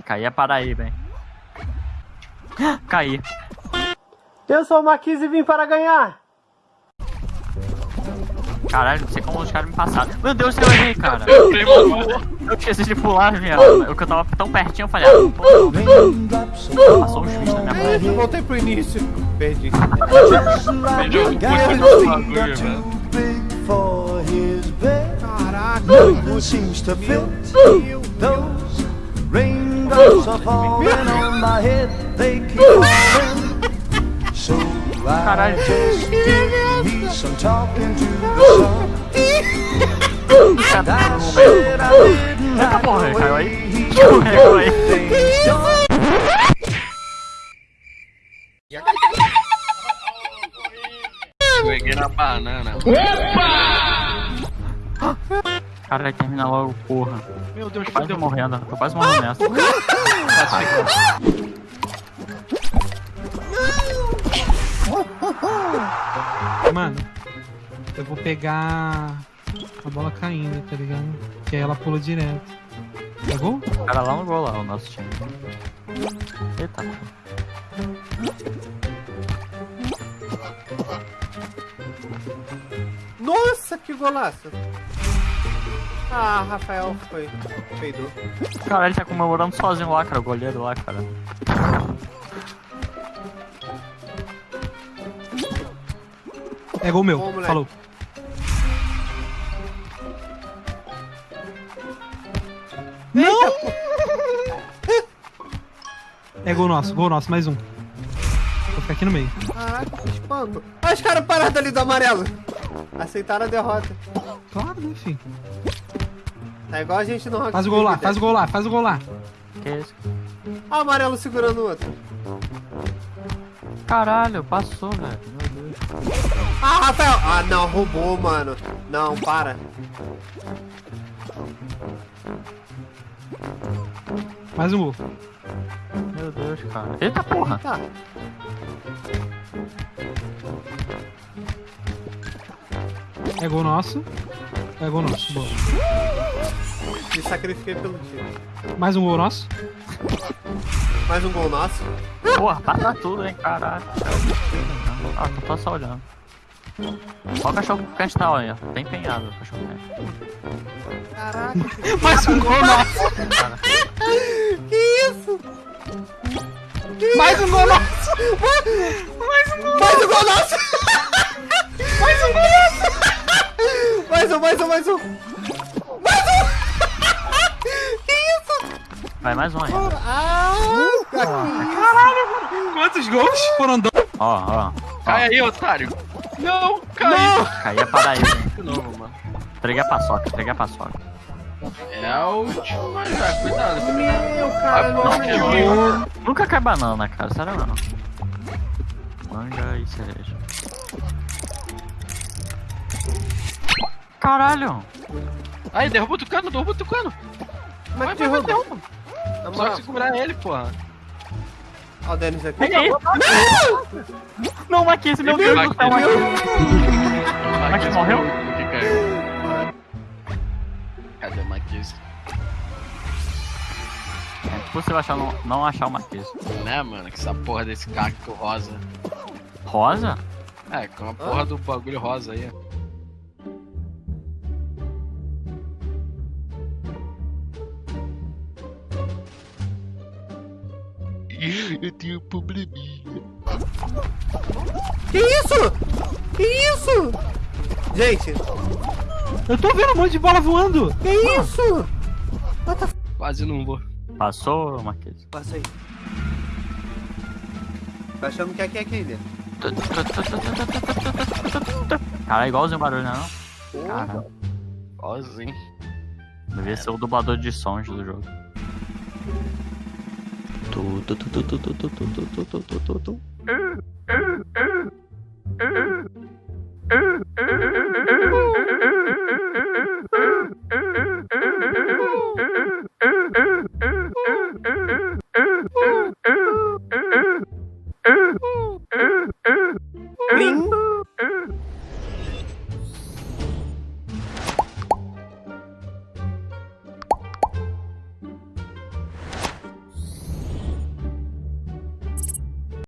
Caí a Paraíba, hein? Caí. Eu sou o Marquise e vim para ganhar. Caralho, não sei como os caras me passaram. Meu Deus, eu errei, cara. Eu esqueci de pular, viado. Eu que eu tava tão pertinho, eu falei, ah, pô, passou um juiz na minha mão. Eu voltei pro início. Perdi. Perdi o. Caraca. Didn't Eita porra, the caiu way aí. he Escorregou aí. Peguei na banana. Caralho, termina logo, porra. Meu Deus, Quase fudeu. morrendo, tô quase morrendo nessa. Mano, eu vou pegar a bola caindo, tá ligado? Que aí ela pula direto. Pegou? O cara lá no gol lá, o nosso time. Eita. Nossa, que golaço. Ah, Rafael foi. Peidou. Caralho, ele tá comemorando sozinho lá, cara, o goleiro lá, cara. É gol meu. Bom. Falou. Não! É gol nosso, gol nosso, mais um. Vou ficar aqui no meio. Caraca, que espanto. Olha os caras parados ali do amarelo. Aceitaram a derrota. Claro, né, filho? Tá igual a gente no Rock Faz o gol lá, faz o gol lá, faz o gol lá. Que isso? Olha o amarelo segurando o outro. Caralho, passou, velho. Meu Deus. Ah, Rafael! Ah, não, roubou, mano. Não, para. Mais um gol. Meu Deus, cara. Eita porra. Tá. É gol nosso. É gol nosso. Boa. Me sacrifiquei pelo time. Mais um gol nosso. Mais um gol nosso. Porra, passa tudo, hein, caralho. Ah, tô, tô só olhando. Olha o cachorro quente tá, olha. Tá empenhado o cachorro quente. Caraca. Mais um gol nosso. Que isso? Mais um gol nosso. Mais um gol nosso! mais Mais um, mais um, mais um! Que isso? Vai mais um ainda. Ah! Quantos gols? Foram dois. Ó, ó. Cai aí, otário. Não, caiu. Caí a Paraíba. De novo, mano. Entreguei a paçoca, entreguei a paçoca. É a última já, cuidado. Meu cara, Não, não quebrou. Nunca cai banana, cara, sério não. Manga e cereja. Caralho! Aí, derruba o tucano, derruba o tucano. Como é Vai, que vai, vai, derruba? derruba. Na Só segurar ele, porra. Ó o Denis aqui. Peguei! Não, Maquise, meu Deus do céu, Maquise. Maquise morreu? O que caiu? Cadê o Maquise? É impossível achar, não, não achar o Maquise. Né, mano? Que essa porra desse cacto rosa. Rosa? É, com a porra do bagulho rosa aí. Eu tenho um probleminha. Que isso? Que isso? Gente, Eu tô vendo um monte de bola voando. que isso? Quase não vou. Passou, Maquise? Passa aí. Tá achando que aqui é aqui dentro? Cara, é igualzinho o barulho, né? Não? Cara, Igualzinho. devia ser o dublador de sons do jogo. 도도도도도도도도도도도도도